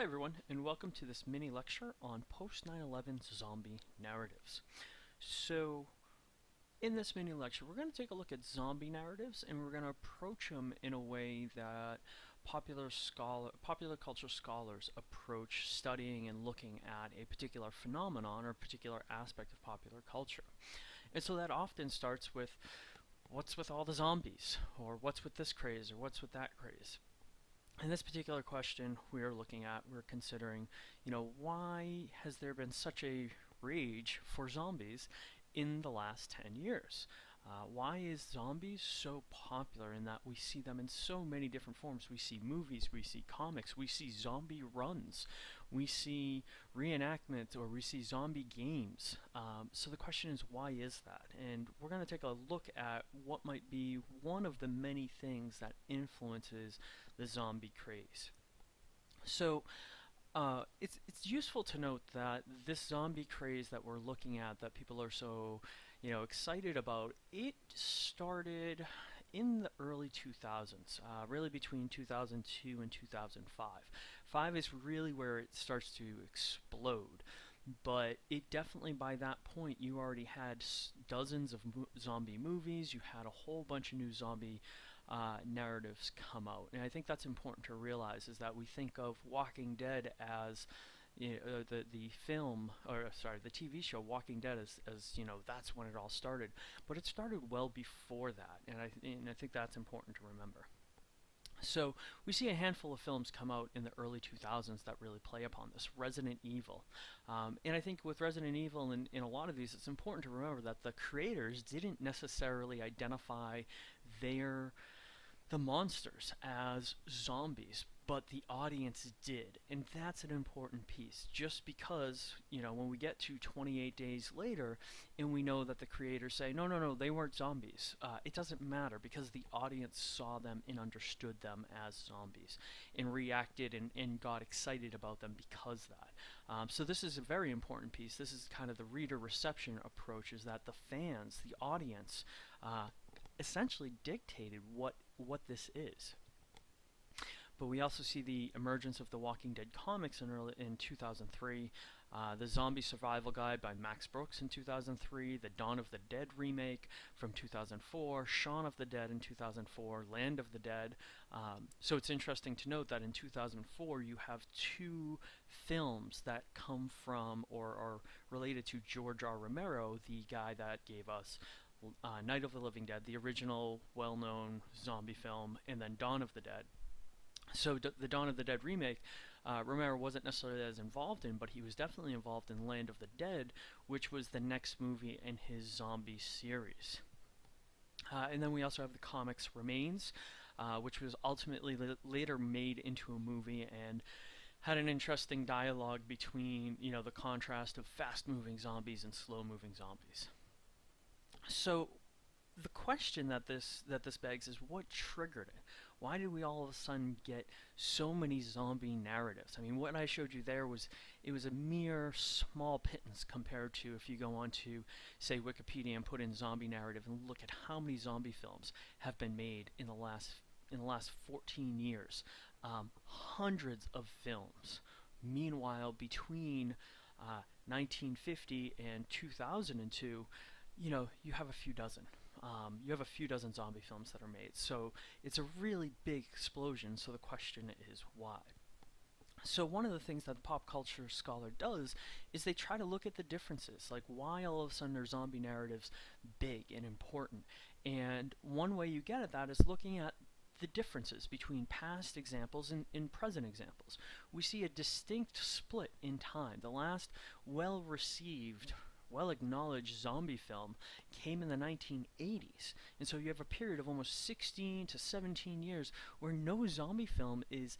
Hi everyone, and welcome to this mini lecture on post-9/11 zombie narratives. So, in this mini lecture, we're going to take a look at zombie narratives, and we're going to approach them in a way that popular scholar, popular culture scholars approach studying and looking at a particular phenomenon or particular aspect of popular culture. And so that often starts with, what's with all the zombies, or what's with this craze, or what's with that craze. In this particular question we are looking at, we're considering, you know, why has there been such a rage for zombies in the last 10 years? Uh, why is zombies so popular in that we see them in so many different forms? We see movies, we see comics, we see zombie runs, we see reenactment, or we see zombie games. Um, so the question is, why is that? And we're going to take a look at what might be one of the many things that influences the zombie craze. So uh, it's it's useful to note that this zombie craze that we're looking at, that people are so you know excited about, it started in the early 2000s, uh, really between 2002 and 2005. Five is really where it starts to explode but it definitely by that point you already had dozens of mo zombie movies you had a whole bunch of new zombie uh, narratives come out. And I think that's important to realize is that we think of Walking Dead as you know, uh, the the film or sorry the TV show Walking Dead as, as you know that's when it all started, but it started well before that, and I and I think that's important to remember. So we see a handful of films come out in the early 2000s that really play upon this. Resident Evil. Um, and I think with Resident Evil and in a lot of these, it's important to remember that the creators didn't necessarily identify their the monsters as zombies, but the audience did. And that's an important piece. Just because, you know, when we get to 28 days later and we know that the creators say, no, no, no, they weren't zombies, uh, it doesn't matter because the audience saw them and understood them as zombies and reacted and, and got excited about them because that. Um, so this is a very important piece. This is kind of the reader reception approach is that the fans, the audience, uh, essentially dictated what what this is. But we also see the emergence of the Walking Dead comics in, early, in 2003, uh, the Zombie Survival Guide by Max Brooks in 2003, the Dawn of the Dead remake from 2004, Shaun of the Dead in 2004, Land of the Dead. Um, so it's interesting to note that in 2004 you have two films that come from or are related to George R. Romero, the guy that gave us uh, Night of the Living Dead, the original well-known zombie film, and then Dawn of the Dead. So D the Dawn of the Dead remake, uh, Romero wasn't necessarily as involved in, but he was definitely involved in Land of the Dead, which was the next movie in his zombie series. Uh, and then we also have the comics Remains, uh, which was ultimately later made into a movie and had an interesting dialogue between, you know, the contrast of fast-moving zombies and slow-moving zombies. So the question that this that this begs is what triggered it? Why did we all of a sudden get so many zombie narratives? I mean, what I showed you there was it was a mere small pittance compared to if you go on to say Wikipedia and put in zombie narrative and look at how many zombie films have been made in the last in the last 14 years. Um, hundreds of films. Meanwhile, between uh, 1950 and 2002, you know, you have a few dozen. Um, you have a few dozen zombie films that are made. So it's a really big explosion. So the question is why? So one of the things that the pop culture scholar does is they try to look at the differences, like why all of a sudden are zombie narratives big and important. And one way you get at that is looking at the differences between past examples and, and present examples. We see a distinct split in time. The last well-received well-acknowledged zombie film came in the 1980s. And so you have a period of almost 16 to 17 years where no zombie film is,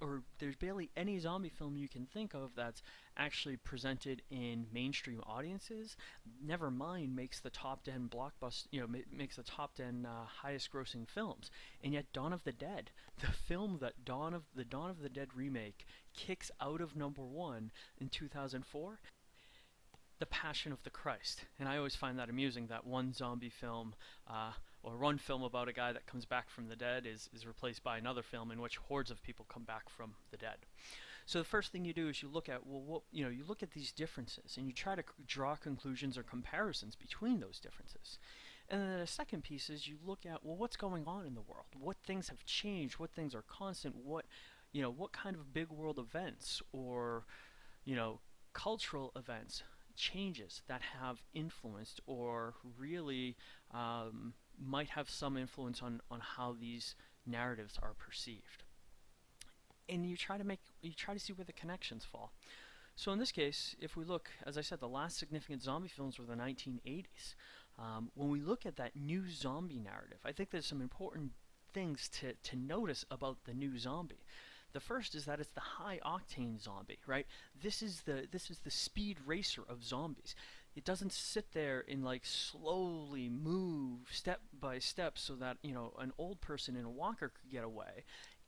or there's barely any zombie film you can think of that's actually presented in mainstream audiences. Never mind makes the top 10 blockbuster, you know, makes the top 10 uh, highest grossing films. And yet Dawn of the Dead, the film that Dawn of the Dawn of the Dead remake kicks out of number one in 2004 the Passion of the Christ. And I always find that amusing that one zombie film, uh, or one film about a guy that comes back from the dead, is, is replaced by another film in which hordes of people come back from the dead. So the first thing you do is you look at well, what you know, you look at these differences and you try to draw conclusions or comparisons between those differences. And then the second piece is you look at well, what's going on in the world? What things have changed? What things are constant? What you know, what kind of big world events or you know, cultural events changes that have influenced or really um, might have some influence on, on how these narratives are perceived. And you try to make you try to see where the connections fall. So in this case, if we look, as I said, the last significant zombie films were the 1980s. Um, when we look at that new zombie narrative, I think there's some important things to, to notice about the new zombie. The first is that it's the high octane zombie, right? This is the this is the speed racer of zombies. It doesn't sit there and like slowly move step by step so that, you know, an old person in a walker could get away.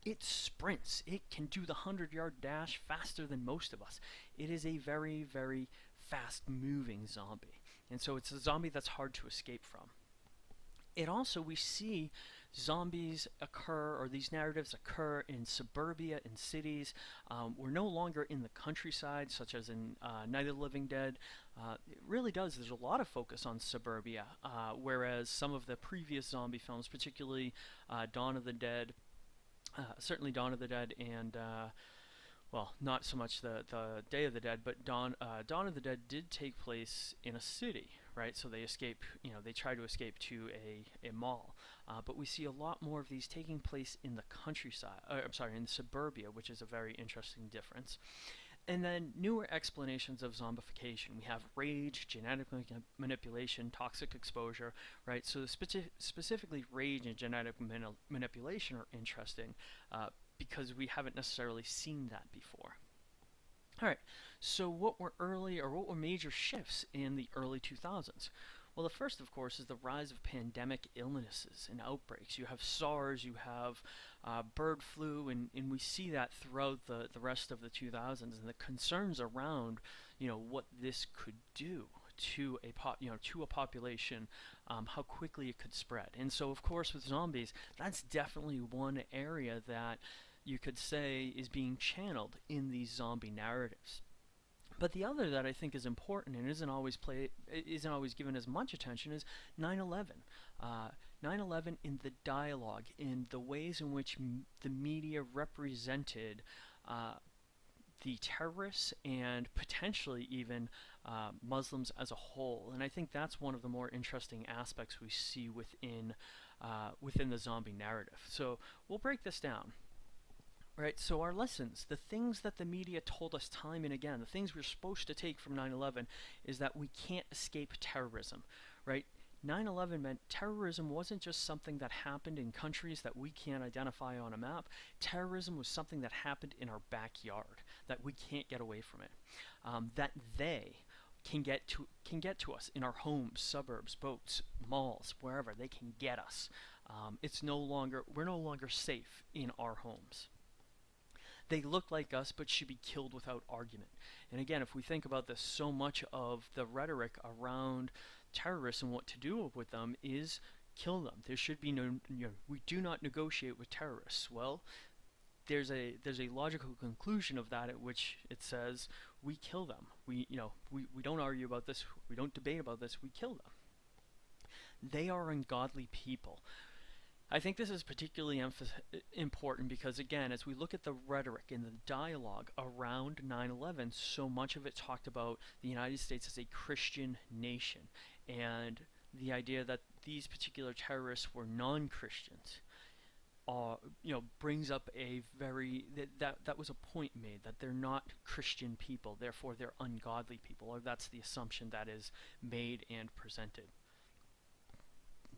It sprints. It can do the 100-yard dash faster than most of us. It is a very very fast moving zombie. And so it's a zombie that's hard to escape from. It also we see zombies occur or these narratives occur in suburbia in cities. Um, we're no longer in the countryside, such as in uh, Night of the Living Dead. Uh, it really does. There's a lot of focus on suburbia, uh, whereas some of the previous zombie films, particularly uh, Dawn of the Dead, uh, certainly Dawn of the Dead and uh, well, not so much the, the Day of the Dead, but Dawn, Dawn of the Dead did take place in a city, right? So they escape, you know, they try to escape to a, a mall. Uh, but we see a lot more of these taking place in the countryside, uh, I'm sorry, in the suburbia, which is a very interesting difference. And then newer explanations of zombification. We have rage, genetic manipulation, toxic exposure, right? So speci specifically rage and genetic manipulation are interesting uh, because we haven't necessarily seen that before. Alright, so what were early or what were major shifts in the early 2000s? Well, the first, of course, is the rise of pandemic illnesses and outbreaks. You have SARS, you have uh, bird flu, and, and we see that throughout the, the rest of the 2000s, and the concerns around, you know, what this could do to a pop, you know, to a population, um, how quickly it could spread. And so, of course, with zombies, that's definitely one area that you could say is being channeled in these zombie narratives. But the other that I think is important and isn't always play isn't always given as much attention is 9/11. 9/11 uh, in the dialogue, in the ways in which the media represented uh, the terrorists and potentially even uh, Muslims as a whole. And I think that's one of the more interesting aspects we see within uh, within the zombie narrative. So we'll break this down. Right, so our lessons, the things that the media told us time and again, the things we're supposed to take from 9-11 is that we can't escape terrorism, right? 9-11 meant terrorism wasn't just something that happened in countries that we can't identify on a map. Terrorism was something that happened in our backyard, that we can't get away from it. Um, that they can get to can get to us in our homes, suburbs, boats, malls, wherever they can get us. Um, it's no longer we're no longer safe in our homes. They look like us but should be killed without argument. And again, if we think about this, so much of the rhetoric around terrorists and what to do with them is kill them. There should be no, you know, we do not negotiate with terrorists. Well, there's a there's a logical conclusion of that at which it says we kill them. We you know we, we don't argue about this. We don't debate about this. We kill them. They are ungodly people. I think this is particularly important because, again, as we look at the rhetoric and the dialogue around 9 11, so much of it talked about the United States as a Christian nation and the idea that these particular terrorists were non Christians. Uh, you know, brings up a very that, that that was a point made that they're not Christian people, therefore they're ungodly people, or that's the assumption that is made and presented.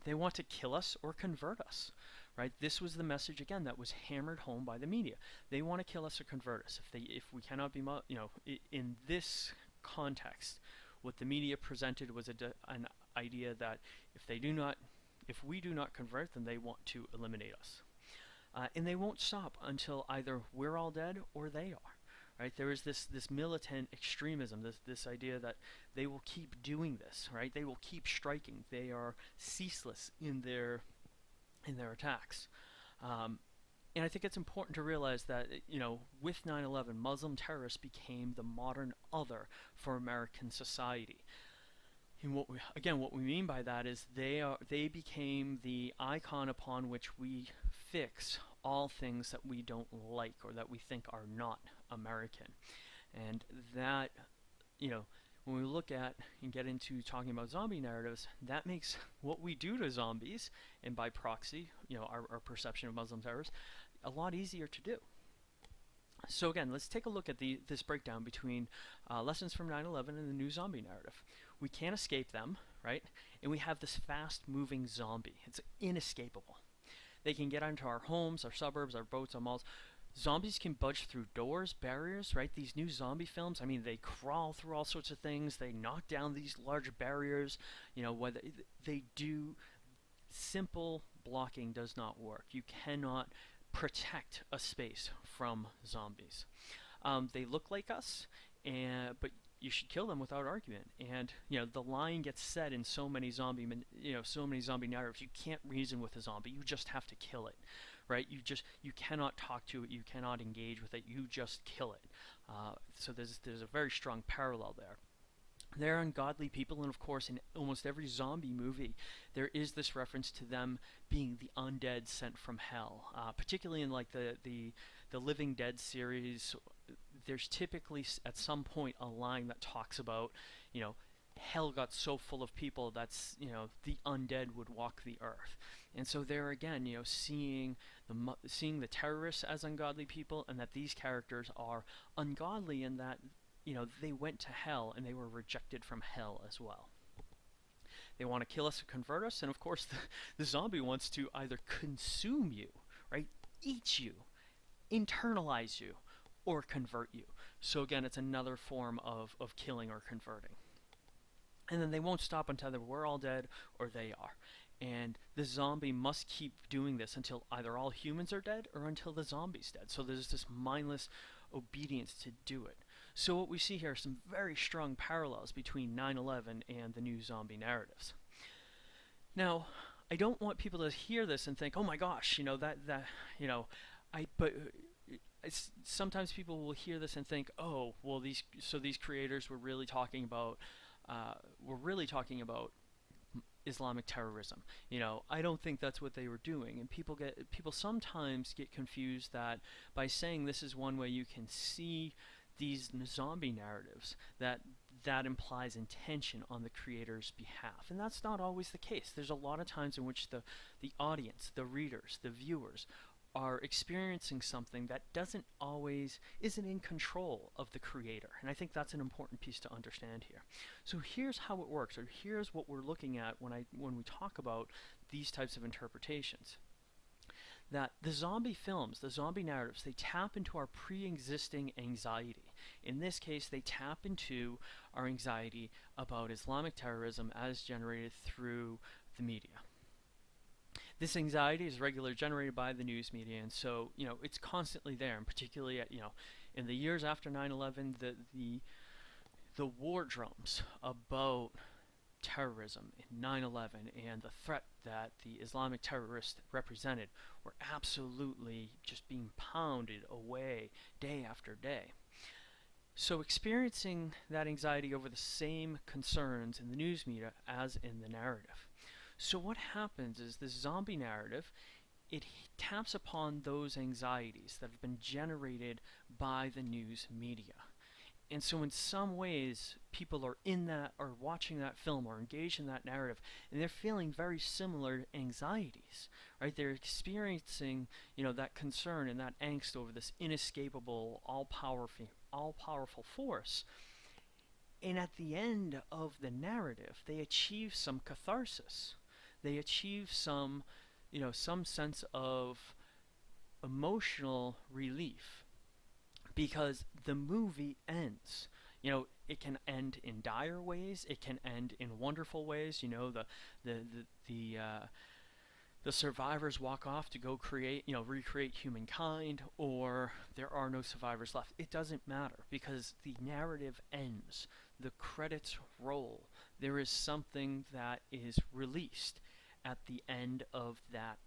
They want to kill us or convert us. Right? This was the message again that was hammered home by the media. They want to kill us or convert us. If they if we cannot be you know in this context, what the media presented was an idea that if they do not if we do not convert them, they want to eliminate us. Uh, and they won't stop until either we're all dead or they are right? There is this this militant extremism, this this idea that they will keep doing this, right? They will keep striking. They are ceaseless in their in their attacks. Um, and I think it's important to realize that, you know, with 9 11, Muslim terrorists became the modern other for American society. And what we, again, what we mean by that is they are they became the icon upon which we fix all things that we don't like or that we think are not American. And that, you know, when we look at and get into talking about zombie narratives, that makes what we do to zombies, and by proxy, you know, our, our perception of Muslim terrorists, a lot easier to do. So again, let's take a look at the, this breakdown between uh, lessons from 9-11 and the new zombie narrative. We can't escape them, right? And we have this fast-moving zombie. It's inescapable. They can get onto our homes, our suburbs, our boats, our malls. Zombies can budge through doors, barriers, right? These new zombie films, I mean, they crawl through all sorts of things. They knock down these large barriers. You know, whether they do simple blocking does not work. You cannot protect a space from zombies. Um, they look like us, and but you should kill them without argument. And you know the line gets said in so many zombie, you know, so many zombie narratives. You can't reason with a zombie. You just have to kill it, right? You just you cannot talk to it. You cannot engage with it. You just kill it. Uh, so there's there's a very strong parallel there. They're ungodly people, and of course, in almost every zombie movie, there is this reference to them being the undead sent from hell. Uh, particularly in like the the the Living Dead series, there's typically at some point a line that talks about, you know, hell got so full of people that's you know the undead would walk the earth and so there again you know seeing the seeing the terrorists as ungodly people and that these characters are ungodly in that you know, they went to hell and they were rejected from hell as well. They want to kill us or convert us, and of course, the, the zombie wants to either consume you, right? Eat you, internalize you, or convert you. So again, it's another form of, of killing or converting. And then they won't stop until we're all dead or they are. And the zombie must keep doing this until either all humans are dead or until the zombie's dead. So there's this mindless obedience to do it. So what we see here are some very strong parallels between 9-11 and the new zombie narratives. Now, I don't want people to hear this and think, oh my gosh, you know, that, that you know, I, but uh, sometimes people will hear this and think, oh, well, these, so these creators were really talking about, uh, were really talking about Islamic terrorism. You know, I don't think that's what they were doing. And people get people sometimes get confused that by saying this is one way you can see these zombie narratives that that implies intention on the creator's behalf and that's not always the case there's a lot of times in which the the audience the readers the viewers are experiencing something that doesn't always isn't in control of the creator and i think that's an important piece to understand here so here's how it works or here's what we're looking at when i when we talk about these types of interpretations that the zombie films, the zombie narratives, they tap into our pre-existing anxiety. In this case, they tap into our anxiety about Islamic terrorism as generated through the media. This anxiety is regularly generated by the news media, and so you know it's constantly there. And particularly, at, you know, in the years after 9/11, the the the war drums about terrorism in 9-11 and the threat that the Islamic terrorists represented were absolutely just being pounded away day after day. So experiencing that anxiety over the same concerns in the news media as in the narrative. So what happens is this zombie narrative, it taps upon those anxieties that have been generated by the news media. And so in some ways, people are in that, or watching that film, or engaged in that narrative, and they're feeling very similar anxieties, right? They're experiencing, you know, that concern and that angst over this inescapable, all-powerful, all-powerful force. And at the end of the narrative, they achieve some catharsis. They achieve some, you know, some sense of emotional relief because the movie ends. You know, it can end in dire ways. It can end in wonderful ways. You know, the the the the, uh, the survivors walk off to go create, you know, recreate humankind, or there are no survivors left. It doesn't matter because the narrative ends. The credits roll. There is something that is released at the end of that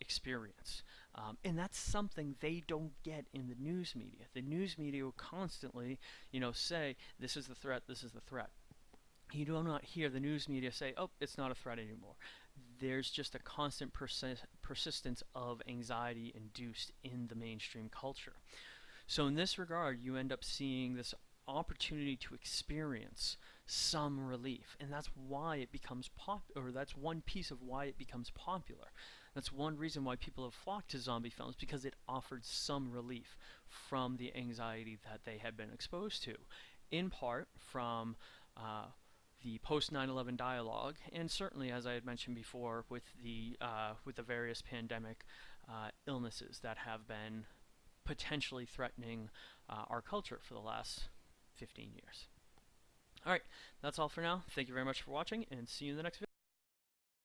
experience. Um, and that's something they don't get in the news media. The news media will constantly, you know, say, this is the threat, this is the threat. You do not hear the news media say, oh, it's not a threat anymore. There's just a constant persi persistence of anxiety induced in the mainstream culture. So in this regard, you end up seeing this opportunity to experience some relief and that's why it becomes pop or that's one piece of why it becomes popular that's one reason why people have flocked to zombie films because it offered some relief from the anxiety that they had been exposed to in part from uh, the post 9/11 dialogue, and certainly, as I had mentioned before, with the uh, with the various pandemic uh, illnesses that have been potentially threatening uh, our culture for the last 15 years. Alright, that's all for now. Thank you very much for watching, and see you in the next video.